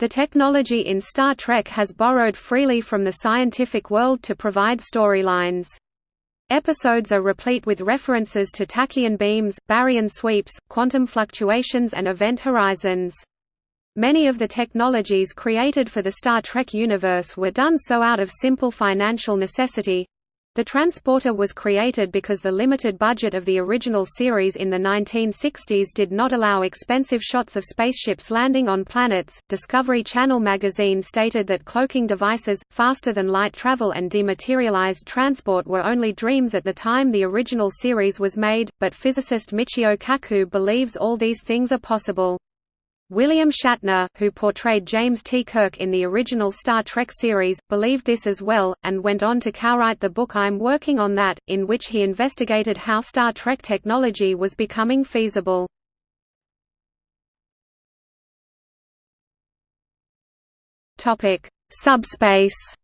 The technology in Star Trek has borrowed freely from the scientific world to provide storylines. Episodes are replete with references to tachyon beams, baryon sweeps, quantum fluctuations and event horizons. Many of the technologies created for the Star Trek universe were done so out of simple financial necessity. The transporter was created because the limited budget of the original series in the 1960s did not allow expensive shots of spaceships landing on planets. Discovery Channel magazine stated that cloaking devices, faster than light travel, and dematerialized transport were only dreams at the time the original series was made, but physicist Michio Kaku believes all these things are possible. William Shatner, who portrayed James T. Kirk in the original Star Trek series, believed this as well, and went on to co-write the book I'm Working on That, in which he investigated how Star Trek technology was becoming feasible. Subspace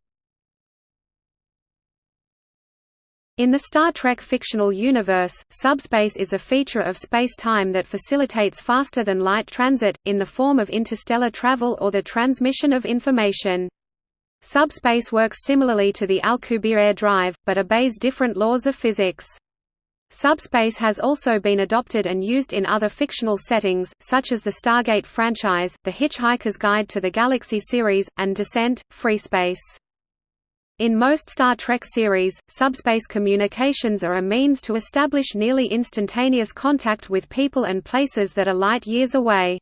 In the Star Trek fictional universe, subspace is a feature of space-time that facilitates faster-than-light transit, in the form of interstellar travel or the transmission of information. Subspace works similarly to the Alcubierre drive, but obeys different laws of physics. Subspace has also been adopted and used in other fictional settings, such as the Stargate franchise, The Hitchhiker's Guide to the Galaxy series, and Descent, FreeSpace. In most Star Trek series, subspace communications are a means to establish nearly instantaneous contact with people and places that are light years away.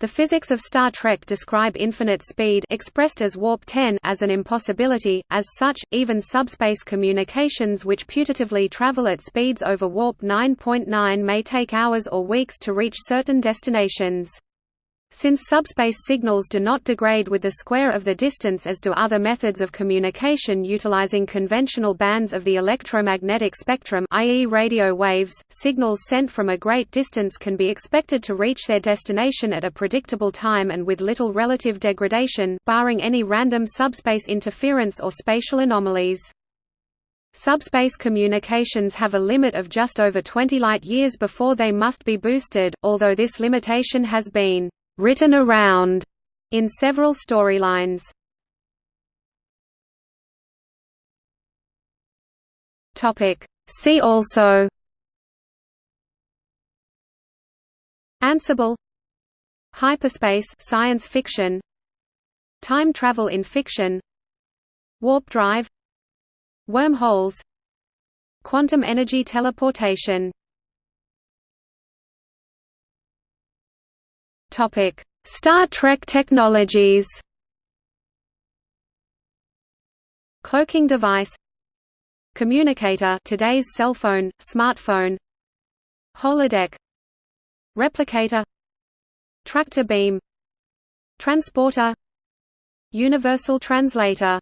The physics of Star Trek describe infinite speed expressed as warp 10 as an impossibility, as such, even subspace communications which putatively travel at speeds over warp 9.9 .9 may take hours or weeks to reach certain destinations. Since subspace signals do not degrade with the square of the distance as do other methods of communication utilizing conventional bands of the electromagnetic spectrum i.e. radio waves, signals sent from a great distance can be expected to reach their destination at a predictable time and with little relative degradation, barring any random subspace interference or spatial anomalies. Subspace communications have a limit of just over 20 light-years before they must be boosted, although this limitation has been written around in several storylines. Topic. See also. Ansible. Hyperspace science fiction. Time travel in fiction. Warp drive. Wormholes. Quantum energy teleportation Topic: Star Trek technologies. Cloaking device? Communicator today's cell phone, smartphone? Holodeck? Replicator? Tractor beam? Transporter? Universal translator